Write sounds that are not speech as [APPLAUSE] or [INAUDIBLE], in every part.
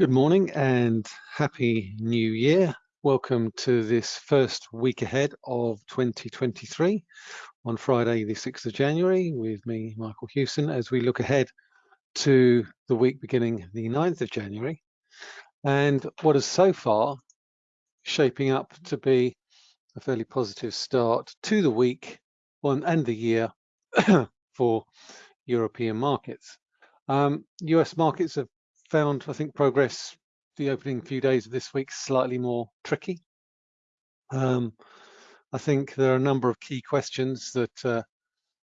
Good morning and happy new year. Welcome to this first week ahead of 2023 on Friday, the 6th of January with me, Michael Hewson, as we look ahead to the week beginning the 9th of January and what is so far shaping up to be a fairly positive start to the week and the year [COUGHS] for European markets. Um, US markets have found, I think, progress the opening few days of this week slightly more tricky. Um, I think there are a number of key questions that uh,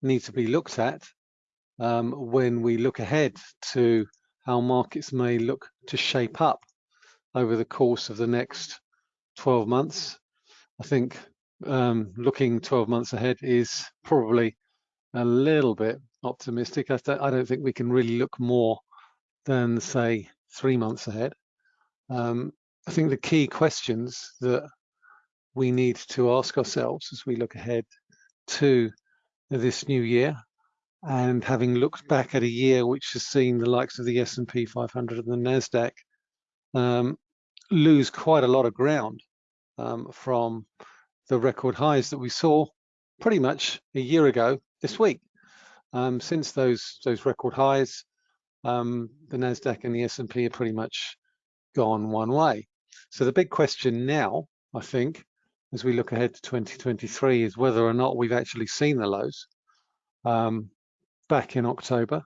need to be looked at um, when we look ahead to how markets may look to shape up over the course of the next 12 months. I think um, looking 12 months ahead is probably a little bit optimistic. I, don't think we can really look more than say three months ahead. Um, I think the key questions that we need to ask ourselves as we look ahead to this new year and having looked back at a year which has seen the likes of the S&P 500 and the NASDAQ um, lose quite a lot of ground um, from the record highs that we saw pretty much a year ago this week. Um, since those those record highs, um, the Nasdaq and the S&P are pretty much gone one way. So the big question now, I think, as we look ahead to 2023, is whether or not we've actually seen the lows um, back in October,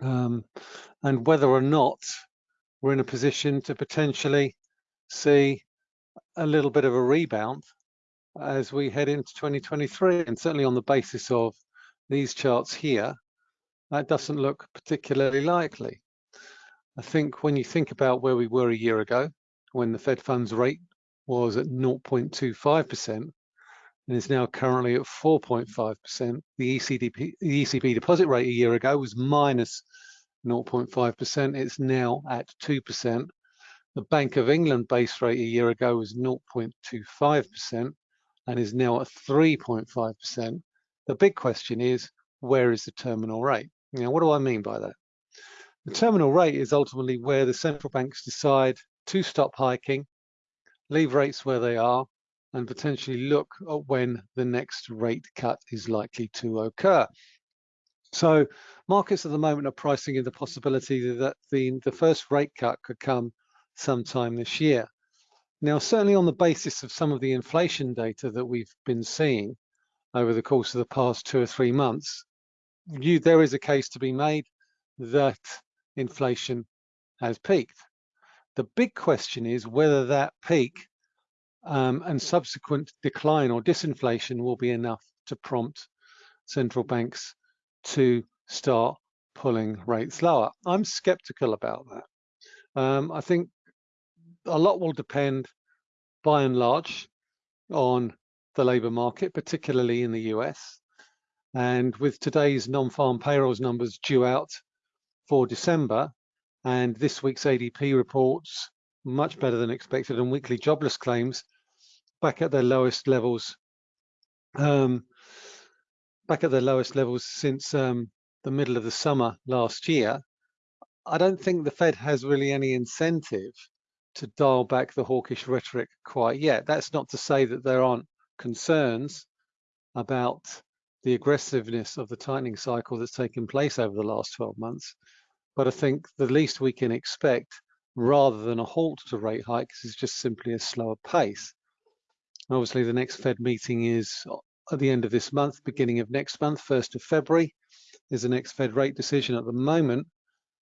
um, and whether or not we're in a position to potentially see a little bit of a rebound as we head into 2023, and certainly on the basis of these charts here, that doesn't look particularly likely. I think when you think about where we were a year ago, when the Fed funds rate was at 0.25% and is now currently at 4.5%, the ECDP, the ECB deposit rate a year ago was minus 0.5%, it's now at 2%. The Bank of England base rate a year ago was 0.25% and is now at 3.5%. The big question is, where is the terminal rate? Now, what do I mean by that? The terminal rate is ultimately where the central banks decide to stop hiking, leave rates where they are, and potentially look at when the next rate cut is likely to occur. So markets at the moment are pricing in the possibility that the, the first rate cut could come sometime this year. Now, certainly on the basis of some of the inflation data that we've been seeing over the course of the past two or three months, you, there is a case to be made that inflation has peaked. The big question is whether that peak um, and subsequent decline or disinflation will be enough to prompt central banks to start pulling rates lower. I'm skeptical about that. Um, I think a lot will depend by and large on the labour market, particularly in the US. And with today's non-farm payrolls numbers due out for December, and this week's ADP reports much better than expected, and weekly jobless claims back at their lowest levels, um, back at their lowest levels since um, the middle of the summer last year. I don't think the Fed has really any incentive to dial back the hawkish rhetoric quite yet. That's not to say that there aren't concerns about the aggressiveness of the tightening cycle that's taken place over the last 12 months. But I think the least we can expect, rather than a halt to rate hikes, is just simply a slower pace. obviously, the next Fed meeting is at the end of this month, beginning of next month, 1st of February, is the next Fed rate decision at the moment.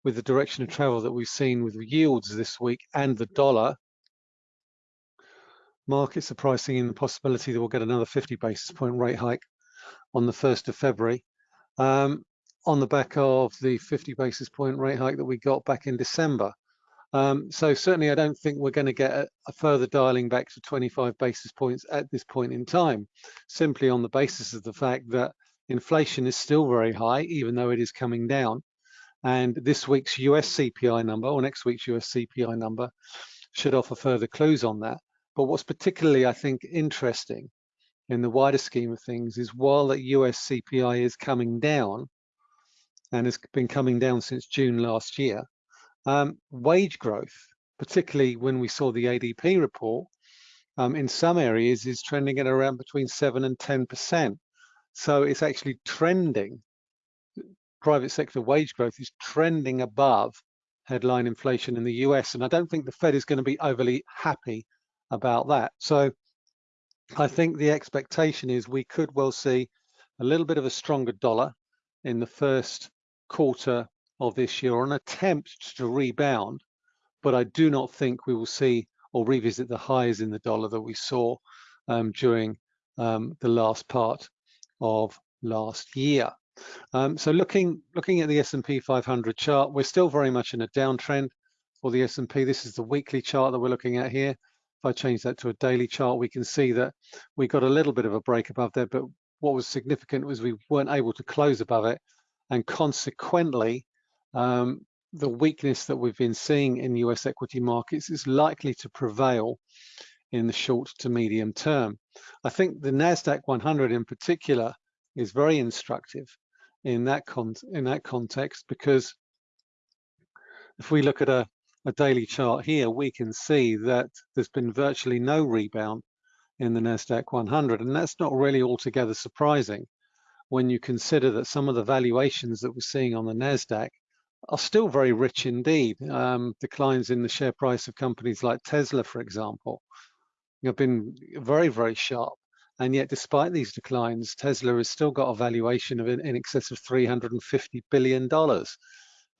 With the direction of travel that we've seen with yields this week and the dollar, markets are pricing in the possibility that we'll get another 50 basis point rate hike on the 1st of February um, on the back of the 50 basis point rate hike that we got back in December. Um, so certainly I don't think we're going to get a, a, further dialing back to 25 basis points at this point in time, simply on the basis of the fact that inflation is still very high, even though it is coming down. And this week's US CPI number, or next week's US CPI number, should offer further clues on that. But what's particularly, I think, interesting in the wider scheme of things is while the US CPI is coming down and has been coming down since June last year, Um, wage growth, particularly when we saw the ADP report, um, in some areas is trending at around between 7 and 10%. So it's actually trending, private sector wage growth is trending above headline inflation in the US. And I don't think the Fed is going to be overly happy about that. So I think the expectation is we could well see a little bit of a stronger dollar in the first quarter of this year or an attempt to rebound. But I do not think we will see or revisit the highs in the dollar that we saw um, during um, the last part of last year. Um, so looking looking at the S&P 500 chart, we're still very much in a downtrend for the S&P. This is the weekly chart that we're looking at here. If I change that to a daily chart, we can see that we got a little bit of a break above there, but what was significant was we weren't able to close above it, and consequently, um, the weakness that we've been seeing in US equity markets is likely to prevail in the short to medium term. I think the NASDAQ 100 in particular is very instructive in that, in that context because if we look at a, a daily chart here, we can see that there's been virtually no rebound in the NASDAQ 100 and that's not really altogether surprising when you consider that some of the valuations that we're seeing on the NASDAQ are still very rich indeed. Um, declines in the share price of companies like Tesla, for example, have been very, very sharp. And yet, despite these declines, Tesla has still got a valuation of in, in excess of $350 billion,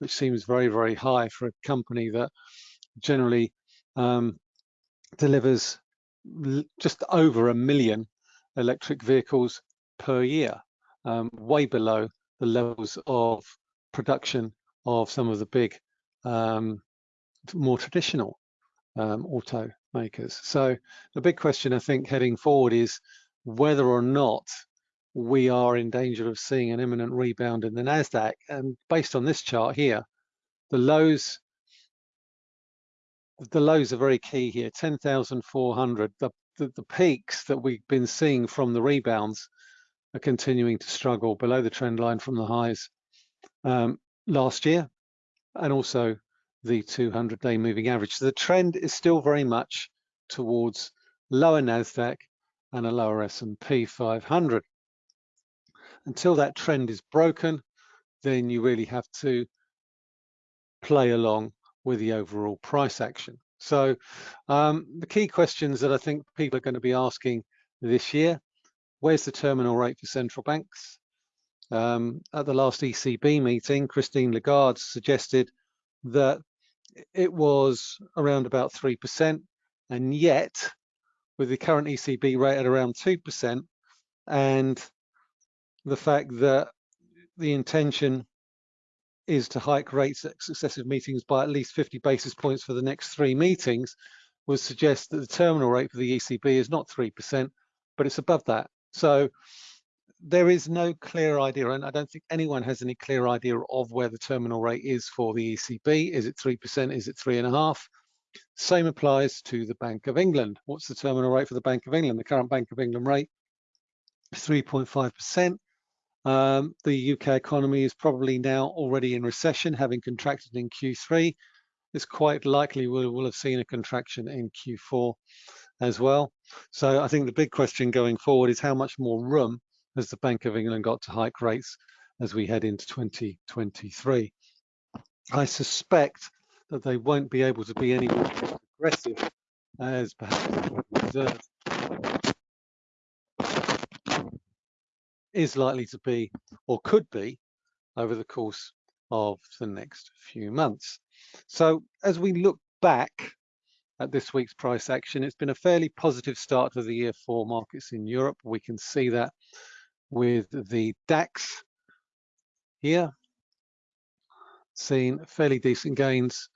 which seems very, very high for a company that generally um, delivers just over a million electric vehicles per year, um, way below the levels of production of some of the big, um, more traditional um, automakers. So the big question I think heading forward is whether or not we are in danger of seeing an imminent rebound in the NASDAQ. And based on this chart here, the lows the lows are very key here, 10,400. The, the, the peaks that we've been seeing from the rebounds are continuing to struggle below the trend line from the highs. Um, last year and also the 200-day moving average. So the trend is still very much towards lower NASDAQ and a lower S&P 500. Until that trend is broken, then you really have to play along with the overall price action. So um, the key questions that I think people are going to be asking this year, where's the terminal rate for central banks? Um, at the last ECB meeting, Christine Lagarde suggested that it was around about 3%, and yet with the current ECB rate at around 2%, and the fact that the intention is to hike rates at successive meetings by at least 50 basis points for the next three meetings would suggest that the terminal rate for the ECB is not 3%, but it's above that. So there is no clear idea, and I don't think anyone has any clear idea of where the terminal rate is for the ECB. Is it 3%? Is it 3.5? Same applies to the Bank of England. What's the terminal rate for the Bank of England? The current Bank of England rate is 3.5%. Um, the UK economy is probably now already in recession, having contracted in Q3. It's quite likely we'll, we'll have seen a contraction in Q4 as well. So I think the big question going forward is how much more room has the Bank of England got to hike rates as we head into 2023. I suspect that they won't be able to be any more aggressive as perhaps the is likely to be or could be over the course of the next few months. So as we look back at this week's price action, it's been a fairly positive start to the year for markets in Europe. We can see that with the DAX here, seen fairly decent gains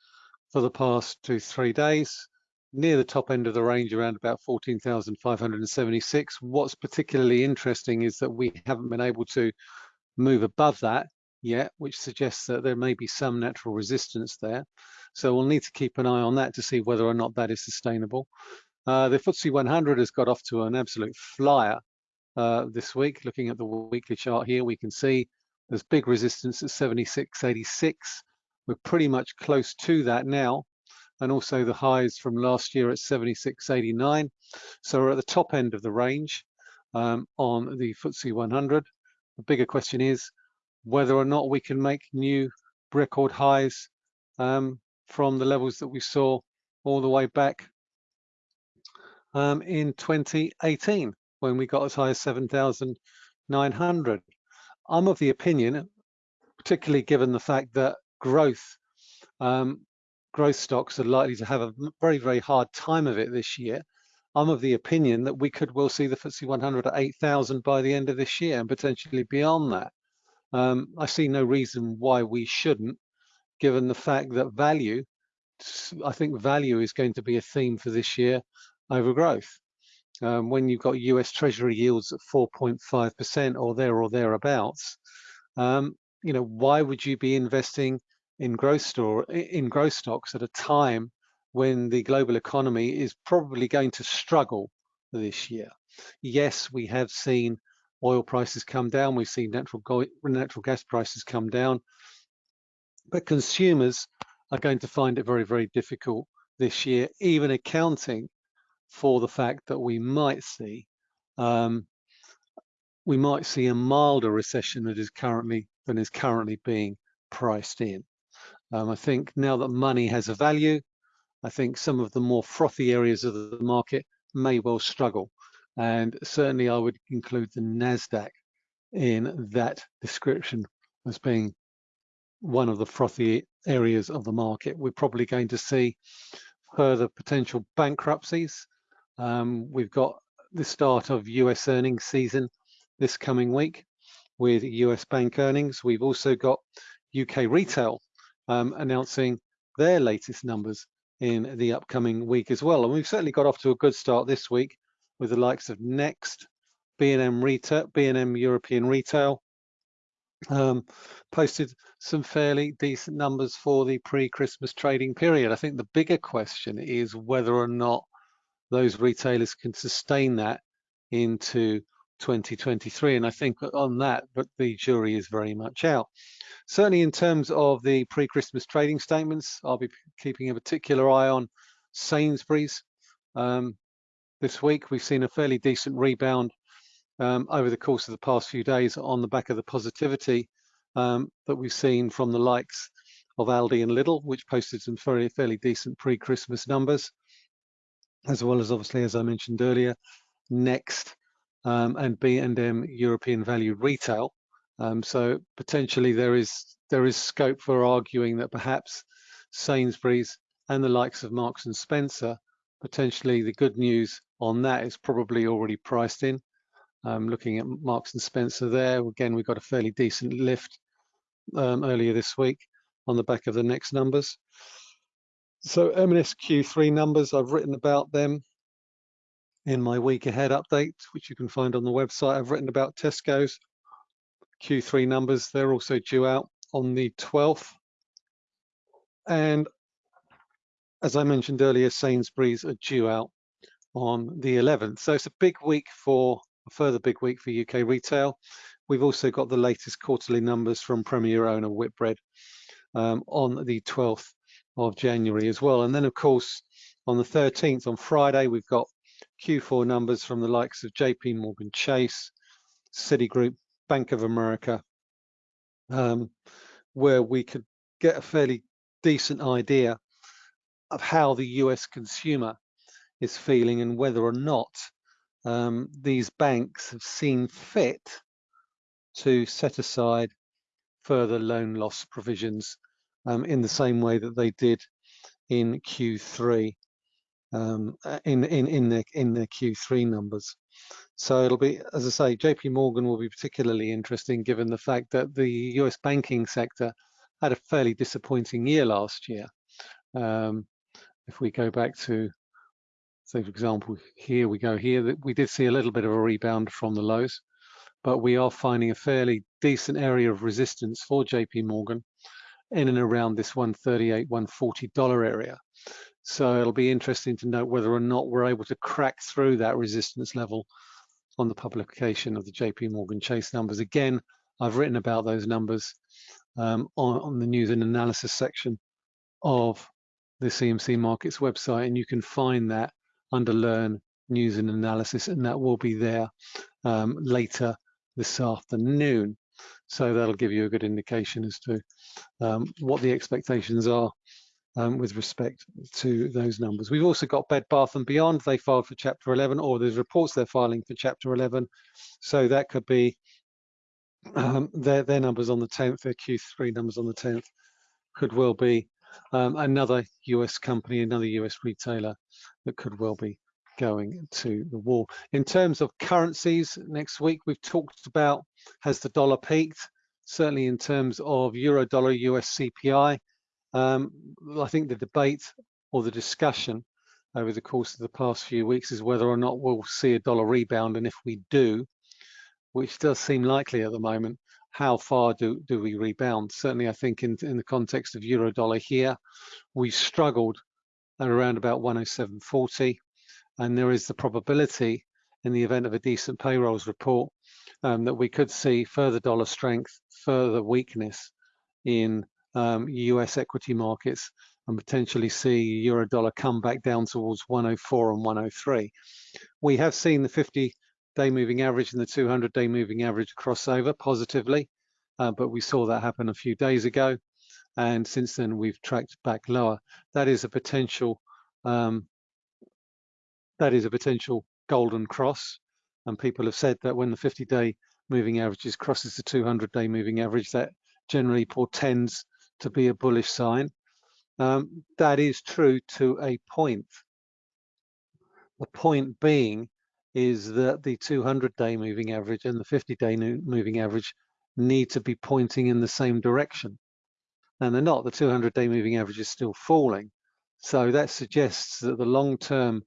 for the past two, three days, near the top end of the range around about 14,576. What's particularly interesting is that we haven't been able to move above that yet, which suggests that there may be some natural resistance there. So we'll need to keep an eye on that to see whether or not that is sustainable. Uh, the FTSE 100 has got off to an absolute flyer uh, this week. Looking at the weekly chart here, we can see there's big resistance at 76.86. We're pretty much close to that now. And also the highs from last year at 76.89. So we're at the top end of the range um, on the FTSE 100. The bigger question is whether or not we can make new record highs um, from the levels that we saw all the way back um, in 2018 when we got as high as 7,900. I'm of the opinion, particularly given the fact that growth um, growth stocks are likely to have a very, very hard time of it this year. I'm of the opinion that we could well see the FTSE 100 at 8,000 by the end of this year and potentially beyond that. Um, I see no reason why we shouldn't, given the fact that value, I think value is going to be a theme for this year over growth. Um, when you've got US Treasury yields at 4.5% or there or thereabouts, um, you know, why would you be investing in growth store in growth stocks at a time when the global economy is probably going to struggle this year? Yes, we have seen oil prices come down, we've seen natural, natural gas prices come down, but consumers are going to find it very, very difficult this year, even accounting for the fact that we might see um, we might see a milder recession that is currently than is currently being priced in. Um, I think now that money has a value, I think some of the more frothy areas of the market may well struggle. And certainly I would include the NASDAQ in that description as being one of the frothy areas of the market. We're probably going to see further potential bankruptcies. Um, we've got the start of US earnings season this coming week with US bank earnings. We've also got UK retail um, announcing their latest numbers in the upcoming week as well. And we've certainly got off to a good start this week with the likes of Next, B&M Retail, B&M European Retail, um, posted some fairly decent numbers for the pre-Christmas trading period. I think the bigger question is whether or not those retailers can sustain that into 2023. And I think on that, but the jury is very much out. Certainly in terms of the pre-Christmas trading statements, I'll be keeping a particular eye on Sainsbury's. Um, this week, we've seen a fairly decent rebound um, over the course of the past few days on the back of the positivity um, that we've seen from the likes of Aldi and Lidl, which posted some fairly, fairly decent pre-Christmas numbers, as well as obviously, as I mentioned earlier, Next um, and B&M European Value Retail. Um, so potentially there is there is scope for arguing that perhaps Sainsbury's and the likes of Marks and Spencer, potentially the good news on that is probably already priced in. Um, looking at Marks and Spencer there, again, we got a fairly decent lift um, earlier this week on the back of the next numbers. So M&S Q3 numbers, I've written about them in my week ahead update, which you can find on the website. I've written about Tesco's Q3 numbers. They're also due out on the 12th. And as I mentioned earlier, Sainsbury's are due out on the 11th. So it's a big week for a further big week for UK retail. We've also got the latest quarterly numbers from Premier owner Whitbread um, on the 12th of January as well. And then of course, on the 13th, on Friday, we've got Q4 numbers from the likes of JP Morgan Chase, Citigroup, Bank of America, um, where we could get a fairly decent idea of how the US consumer is feeling and whether or not um, these banks have seen fit to set aside further loan loss provisions um, in the same way that they did in Q3 um, uh, in in in their in their Q3 numbers. So it'll be, as I say, JP Morgan will be particularly interesting given the fact that the US banking sector had a fairly disappointing year last year. Um, if we go back to, say, for example, here we go here, that we did see a little bit of a rebound from the lows, but we are finding a fairly decent area of resistance for JP Morgan in and around this 138, 140 dollar area. So it'll be interesting to note whether or not we're able to crack through that resistance level on the publication of the JP Morgan Chase numbers. Again, I've written about those numbers um, on, on the news and analysis section of the CMC Markets website, and you can find that under Learn News and Analysis, and that will be there um, later this afternoon. So that'll give you a good indication as to um, what the expectations are um, with respect to those numbers. We've also got Bed Bath and Beyond. They filed for Chapter 11, or there's reports they're filing for Chapter 11. So that could be um, their, their numbers on the 10th, their Q3 numbers on the 10th could well be um, another US company, another US retailer that could well be going to the wall. In terms of currencies, next week we've talked about has the dollar peaked? Certainly in terms of euro dollar US CPI, um, I think the debate or the discussion over the course of the past few weeks is whether or not we'll see a dollar rebound, and if we do, which does seem likely at the moment, how far do, do we rebound? Certainly, I think in, in the context of euro dollar here, we struggled at around about 107.40, and there is the probability in the event of a decent payrolls report um, that we could see further dollar strength, further weakness in um, US equity markets and potentially see euro dollar come back down towards 104 and 103. We have seen the 50 day moving average and the 200 day moving average crossover positively, uh, but we saw that happen a few days ago. And since then, we've tracked back lower. That is a potential. Um, that is a potential golden cross. And people have said that when the 50-day moving averages crosses the 200-day moving average, that generally portends to be a bullish sign. Um, that is true to a point. The point being is that the 200-day moving average and the 50-day moving average need to be pointing in the same direction. And they're not. The 200-day moving average is still falling. So that suggests that the long-term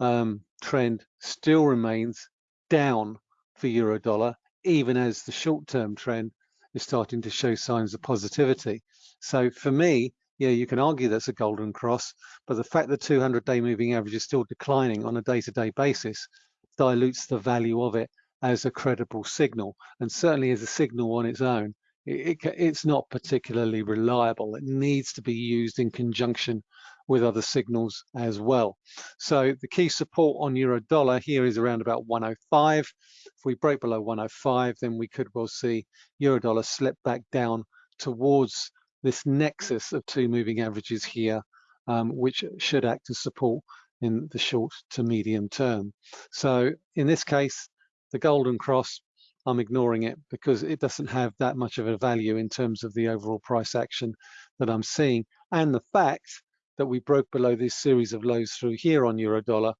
um, trend still remains down for euro dollar, even as the short-term trend is starting to show signs of positivity. So for me, yeah, you can argue that's a golden cross, but the fact that 200-day moving average is still declining on a day-to-day -day basis dilutes the value of it as a credible signal. And certainly as a signal on its own, it, it, it's not particularly reliable. It needs to be used in conjunction with other signals as well. So the key support on euro dollar here is around about 105. If we break below 105, then we could well see euro dollar slip back down towards this nexus of two moving averages here, um, which should act as support in the short to medium term. So in this case, the golden cross, I'm ignoring it because it doesn't have that much of a value in terms of the overall price action that I'm seeing. And the fact that we broke below this series of lows through here on euro dollar,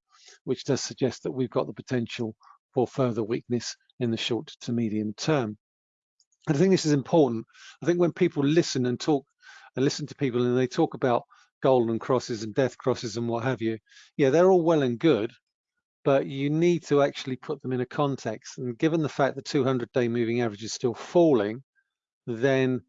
which does suggest that we've got the potential for further weakness in the short to medium term. And I think this is important. I think when people listen and talk and listen to people and they talk about golden crosses and death crosses and what have you. Yeah, they're all well and good, but you need to actually put them in a context. And given the fact the 200 day moving average is still falling, then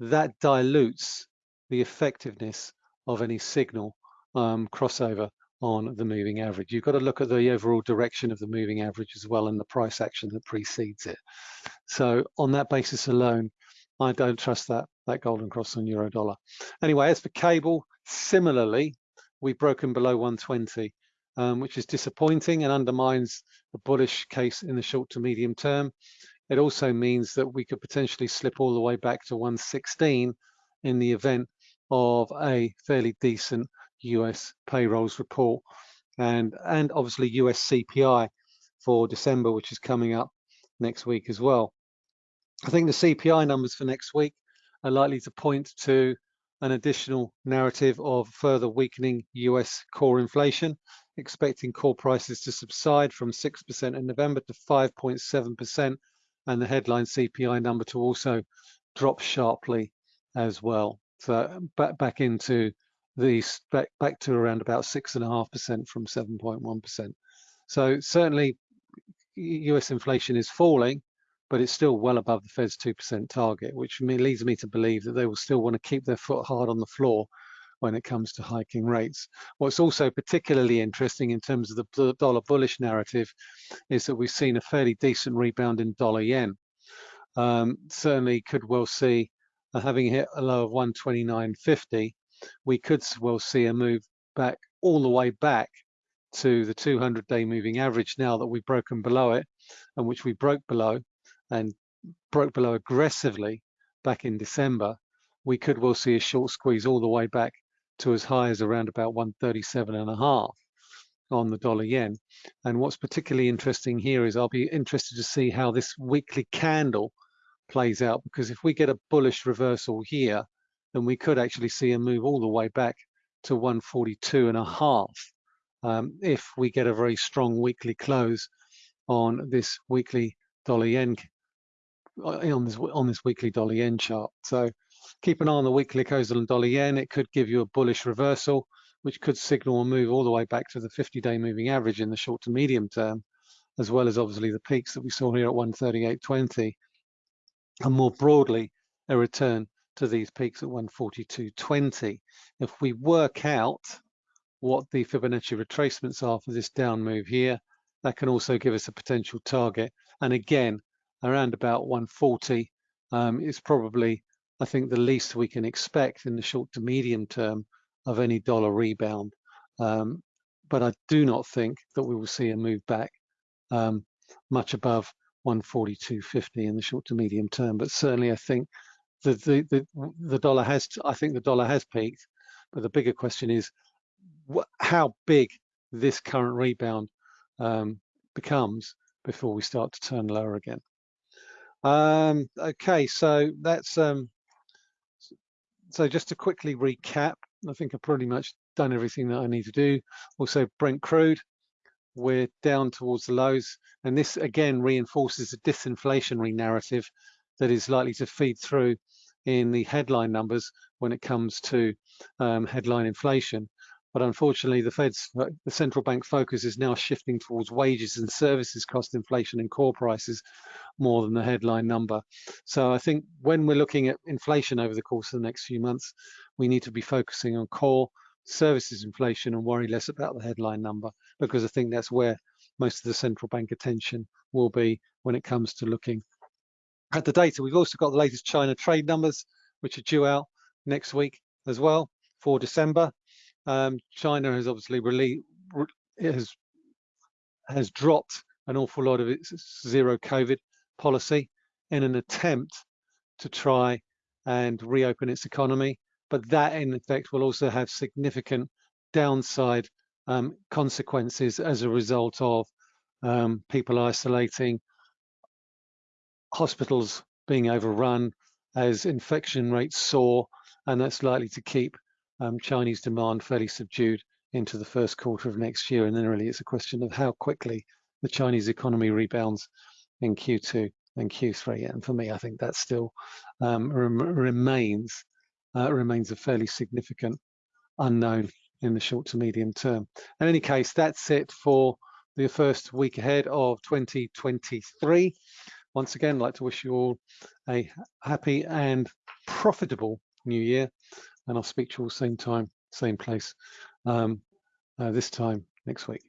that dilutes the effectiveness of any signal um, crossover on the moving average. You've got to look at the overall direction of the moving average as well and the price action that precedes it. So on that basis alone, I don't trust that that golden cross on euro dollar. Anyway, as for cable, similarly, we've broken below 120, um, which is disappointing and undermines the bullish case in the short to medium term. It also means that we could potentially slip all the way back to 116 in the event of a fairly decent US payrolls report and and obviously US CPI for December, which is coming up next week as well. I think the CPI numbers for next week are likely to point to an additional narrative of further weakening US core inflation, expecting core prices to subside from 6% in November to 5.7%, and the headline CPI number to also drop sharply as well. So back back into the back, back to around about six and a half percent from 7.1%. So certainly US inflation is falling, but it's still well above the Fed's 2% target, which leads me to believe that they will still want to keep their foot hard on the floor when it comes to hiking rates. What's also particularly interesting in terms of the dollar bullish narrative is that we've seen a fairly decent rebound in dollar yen. Um, certainly could well see having hit a low of 129.50, we could well see a move back all the way back to the 200 day moving average now that we've broken below it and which we broke below and broke below aggressively back in December, we could well see a short squeeze all the way back to as high as around about 137 and a half on the dollar yen. And what's particularly interesting here is I'll be interested to see how this weekly candle plays out because if we get a bullish reversal here, then we could actually see a move all the way back to 142 and a half um, if we get a very strong weekly close on this weekly dollar yen uh, on this on this weekly dollar yen chart. So keep an eye on the weekly close on dollar yen. It could give you a bullish reversal, which could signal a move all the way back to the 50-day moving average in the short to medium term, as well as obviously the peaks that we saw here at 138.20, and more broadly a return to these peaks at 142.20. If we work out what the Fibonacci retracements are for this down move here, that can also give us a potential target. And again, around about 140 um, is probably, I think, the least we can expect in the short to medium term of any dollar rebound. Um, but I do not think that we will see a move back um, much above 142.50 in the short to medium term. But certainly, I think the, the the the dollar has. I think the dollar has peaked. But the bigger question is how big this current rebound um, becomes before we start to turn lower again. Um, okay, so that's um, so just to quickly recap, I think I've pretty much done everything that I need to do. Also, Brent crude, we're down towards the lows, and this again reinforces the disinflationary narrative that is likely to feed through in the headline numbers when it comes to um, headline inflation. But unfortunately, the Fed's, the central bank focus is now shifting towards wages and services cost inflation and core prices more than the headline number. So I think when we're looking at inflation over the course of the next few months, we need to be focusing on core services inflation and worry less about the headline number, because I think that's where most of the central bank attention will be when it comes to looking at the data. We've also got the latest China trade numbers, which are due out next week as well for December. Um, China has obviously really has has dropped an awful lot of its zero COVID policy in an attempt to try and reopen its economy. But that in effect will also have significant downside um, consequences as a result of um, people isolating, hospitals being overrun as infection rates soar, and that's likely to keep um, Chinese demand fairly subdued into the first quarter of next year. And then really it's a question of how quickly the Chinese economy rebounds in Q2 and Q3. And for me, I think that still um, rem remains uh, remains a fairly significant unknown in the short to medium term. In any case, that's it for the first week ahead of 2023. Once again, I'd like to wish you all a happy and profitable new year and I'll speak to you all same time, same place, um, uh, this time next week.